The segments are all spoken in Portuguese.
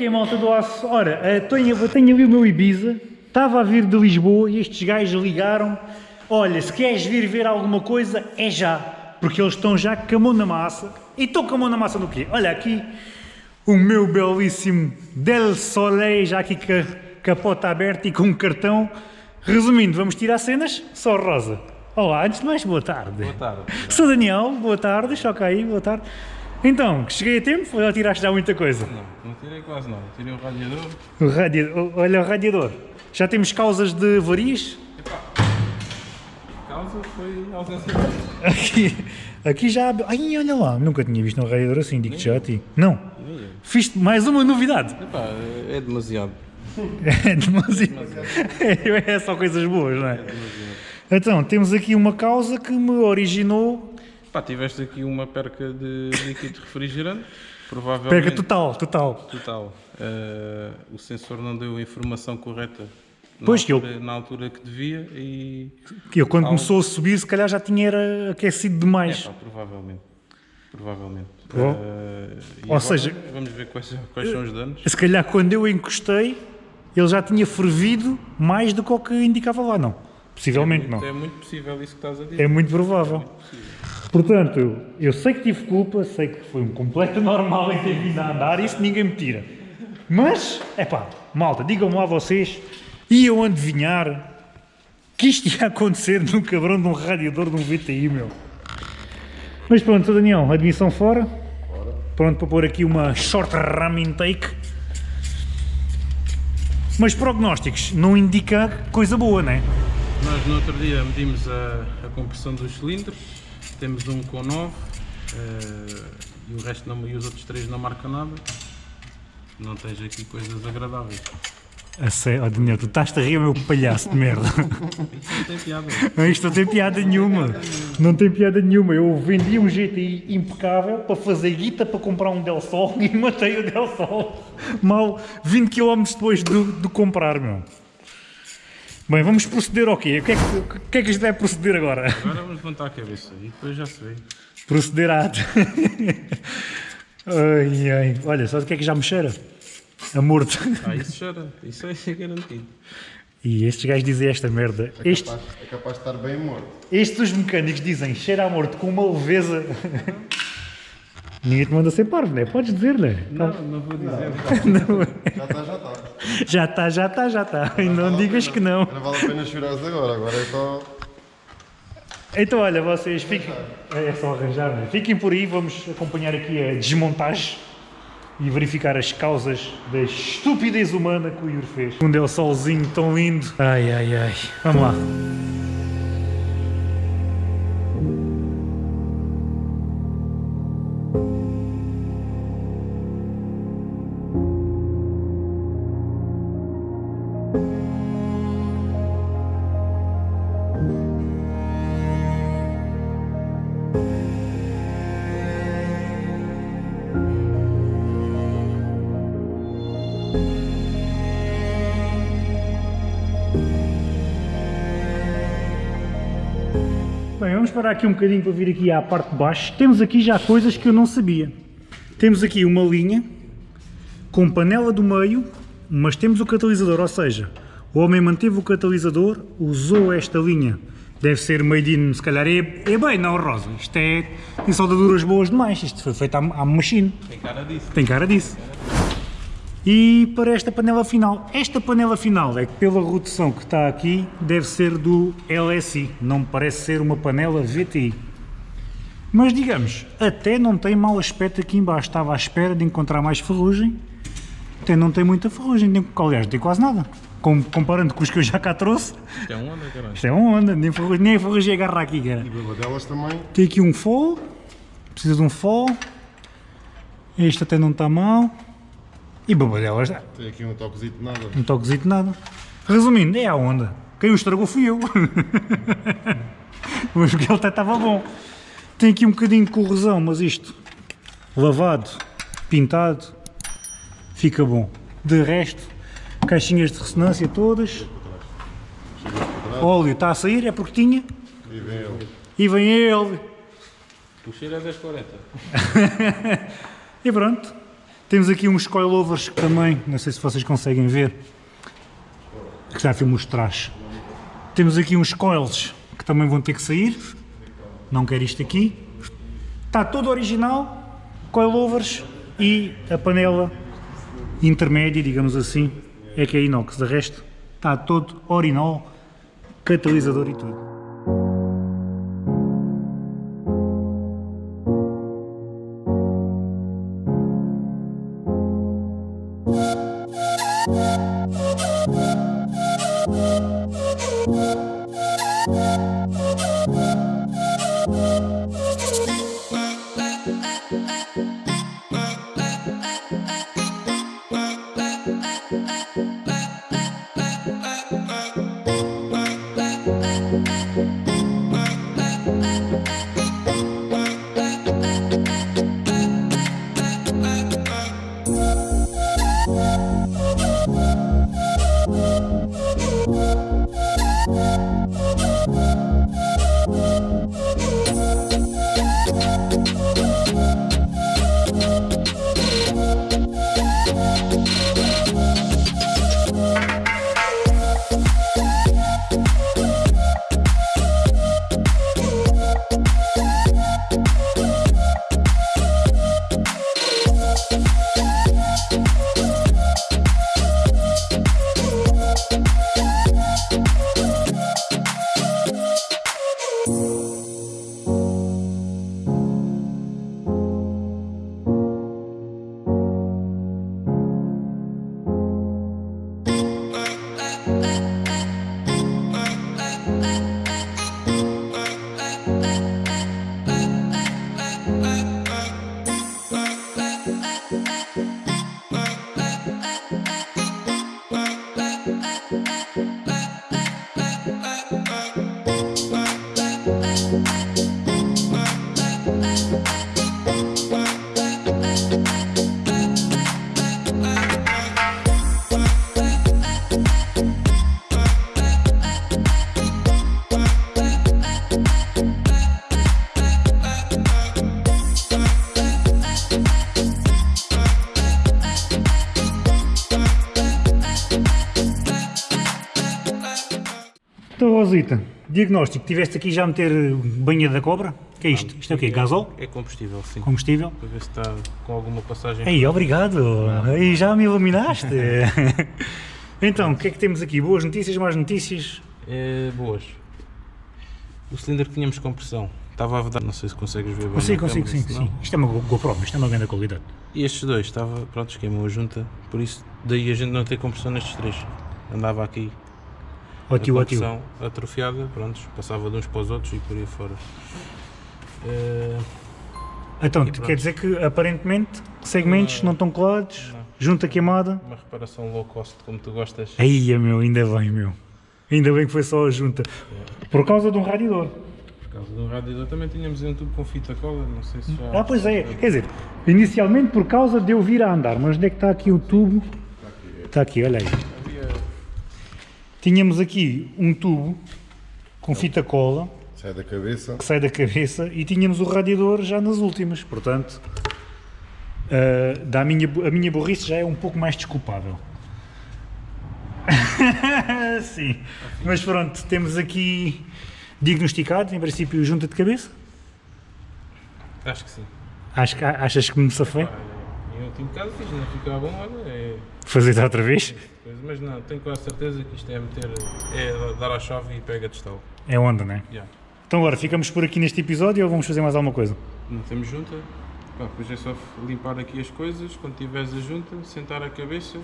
Que é, malta do aço? Ora, eh, tenho, tenho ali o meu Ibiza, estava a vir de Lisboa e estes gajos ligaram olha, se queres vir ver alguma coisa, é já, porque eles estão já com a mão na massa. E estão com a mão na massa no quê? Olha aqui, o meu belíssimo Del Soleil, já aqui com a capota aberta e com um cartão. Resumindo, vamos tirar cenas, só rosa. Olá, antes de mais, boa tarde. Boa tarde. Sou Daniel, boa tarde, choca aí, boa tarde. Então, cheguei a tempo ou já tiraste já muita coisa? Não, não tirei quase nada. Tirei o radiador. O radiador, olha o radiador. Já temos causas de avarias? A causa foi ausência de Aqui, aqui já. Ai, olha lá, nunca tinha visto um radiador assim, digo-te já a ti. Não. Fiz mais uma novidade. Epá, é demasiado. É demasiado. É só coisas boas, não é? Então, temos aqui uma causa que me originou. Pá, tiveste aqui uma perca de líquido refrigerante. Provavelmente. Perca total, total. Total. Eh, o sensor não deu a informação correta Pois que eu- altura, na altura que devia e. Que eu, quando Algo. começou a subir, se calhar já tinha era aquecido demais. Epá, provavelmente. Provavelmente. Pro- Eh, e Ou agora seja- Vamos ver quais, quais são os danos. Se calhar quando eu encostei, ele já tinha fervido mais do que o que indicava lá, não. Possivelmente não. É muito possível isso que estás a dizer. É muito provável. Portanto, eu, eu sei que tive culpa, sei que foi um completo normal em ter vindo a andar, isso ninguém me tira. Mas, é pá, malta, digam-me lá vocês, iam adivinhar que isto ia acontecer num cabrão de um radiador de um VTI, meu. Mas pronto. Daniel, admissão fora. Pronto para pôr aqui uma short ram intake. Mas prognósticos não indica coisa boa, não é? Nós no outro dia medimos a, a compressão dos cilindros, temos um com 9 eh, e o resto não, e os outros três não marcam nada. Não tens aqui coisas agradáveis. A sério, oh, Daniel, tu estás a rir, meu palhaço de merda. Isso não tem piada. Isto não tem piada nenhuma. Não tem piada nenhuma. Eu vendi um GTI impecável para fazer guita para comprar um Del Sol e matei o Del Sol. Mal 20 km depois de, de comprar, meu. Bem, vamos proceder ao quê? O que é que, que, é que gente deve proceder agora? Agora vamos levantar a cabeça e depois já se vê. Proceder a... ai, ai. Olha, sabe o que é que já me cheira? A morto. Ah, isso chora, isso é garantido. E estes gajos dizem esta merda. É Este, capaz, é capaz de estar bem morto. estes os mecânicos dizem cheira a morto com uma leveza. Ninguém te manda ser parvo, não é? Podes dizer, não é? Não, não vou dizer. Já está, já está. Já está, já está, já está. E não digas que não. Não vale a pena chorares agora, agora é só. Então, olha, vocês fiquem. É só arranjar, não é? Fiquem por aí, vamos acompanhar aqui a desmontagem e verificar as causas da estupidez humana que o Yuri fez. Um Del Solzinho tão lindo. Ai, ai, ai. Vamos lá. Vamos parar aqui um bocadinho para vir aqui à parte de baixo. Temos aqui já coisas que eu não sabia. Temos aqui uma linha com panela do meio, mas temos o catalisador, ou seja, o homem manteve o catalisador, usou esta linha. Deve ser made in, se calhar é, é bem, não, Rosa. Isto é, tem soldaduras boas demais. Isto foi feito à, à machine. Tem cara disso. Tem cara disso. E para esta panela final, esta panela final é que pela redução que está aqui deve ser do LSI, não me parece ser uma panela VTI. Mas digamos, até não tem mau aspecto aqui embaixo, estava à espera de encontrar mais ferrugem, até não tem muita ferrugem, tem, aliás não tem quase nada, Com- comparando com os que eu já cá trouxe, Isto é um onda, caralho. isto é uma onda, nem ferrugem, nem a ferrugem agarra aqui, cara. E babadelas também. Tem aqui um fall, precisa de um fall, este até não está mal, e babadelas, Tem aqui um toquezinho de nada. um toquezinho de nada. Resumindo, é a onda. Quem o estragou fui eu. mas porque ele até estava bom. Tem aqui um bocadinho de corrosão, mas isto, lavado, pintado, fica bom. De resto, caixinhas de ressonância todas. Óleo está a sair, é porque tinha. E vem ele. E vem ele. O cheiro é 1040. E pronto. Temos aqui uns coilovers que também, não sei se vocês conseguem ver. Que já filmo os trás. Temos aqui uns coils que também vão ter que sair. Não quero isto aqui. Está todo original, coilovers e a panela intermédia, digamos assim, é que é inox. De resto, está todo original, catalisador e tudo. Diagnóstico, tiveste aqui já a meter banha da cobra? Que é isto? Isto é o quê? Gasol? É combustível, sim. Combustível? Para ver se está com alguma passagem. Ei, obrigado! Aí já me iluminaste! então, o que é que temos aqui? Boas notícias, más notícias? É, boas. O cilindro que tínhamos compressão estava a vedar, não sei se consegues ver bem. Consigo, consigo, sim, sim. Isto é uma Go- GoPro, isto é uma grande qualidade. E estes dois, estava, pronto, queimou a junta, por isso daí a gente não ter compressão nestes três. Andava aqui Ó a tio, ó tio. compressão atrofiada, pronto, passava de uns para os outros e por aí fora. Eh, Então, quer dizer que aparentemente segmentos não estão colados, Não. junta queimada. uma reparação low cost, como tu gostas. Aí, meu, ainda bem, meu. Ainda bem que foi só a junta. Por causa de um radiador. Por causa do radiador também tínhamos um tubo com fita cola, não sei se já... Ah, pois é. Quer dizer, inicialmente por causa de eu vir a andar, mas onde é que está aqui o tubo? Está aqui, olha aí. Tínhamos aqui um tubo com fita cola Sai da cabeça. que sai da cabeça e tínhamos o radiador já nas últimas, portanto, ah, da minha, a minha burrice já é um pouco mais desculpável. Sim, mas pronto, temos aqui diagnosticado, em princípio, junta de cabeça. Acho que sim. Acho, que- achas que me safei? Pá, Em último caso fiz, não ficar bom, olha, é Fazer outra vez? coisa. Mas não, tenho quase certeza que isto é meter, é dar a chave e pega de estalo. É onda, não é? Já. Então agora, ficamos por aqui neste episódio ou vamos fazer mais alguma coisa? Não temos junta. Pá, depois é só limpar aqui as coisas, quando tiveres a junta, sentar a cabeça,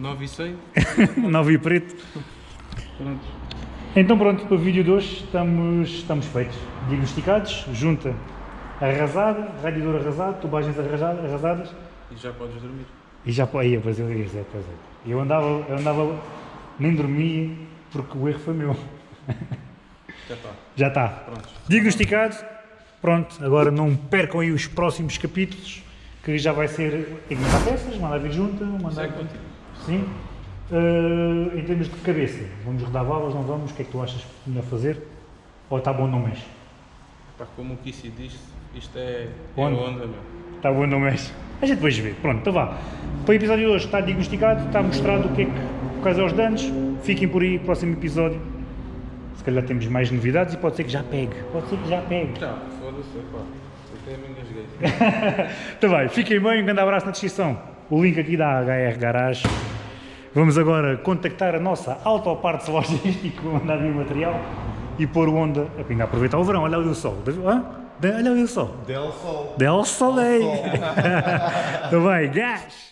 9 e 100, Nove e preto. pronto. Então pronto, para o vídeo de hoje estamos, estamos feitos. Diagnosticados, junta arrasada, radiador arrasado, tubagens arrasada- arrasadas E já podes dormir. e já aí, pois eu, pois é, pois é. Eu andava, eu andava, nem dormia, porque o erro foi meu. Já está. Já está. Pronto. Diagnosticado. Pronto, agora não percam aí os próximos capítulos, que já vai ser tem que mandar peças, mandar vir junta, mandar. Sai contigo. Sim. Eh, em termos de cabeça, vamos rodar válvulas, não vamos? O que é que tu achas melhor fazer? Ou está bom, não mexe? Pá, como o Kissy disse, isto é, é Onda. onda, meu. Está não mexe? A gente depois vê. Pronto, então vá. Para o episódio de hoje está diagnosticado, está mostrado o que é que, são os danos. Fiquem por aí, próximo episódio. Se calhar temos mais novidades e pode ser que já pegue. Pode ser que já pegue. Já, foda-se, pá. Até me engasguei. Então vai, fiquem bem, um grande abraço na descrição. O link aqui da HR Garage. Vamos agora contactar a nossa Autopartes Logístico, mandar vir o material e pôr o Honda a pingar. Aproveitar o verão, olha ali o sol. Hã? Olha ali o sol. Del Sol. Del Soleil. Sol. Então vai, gás!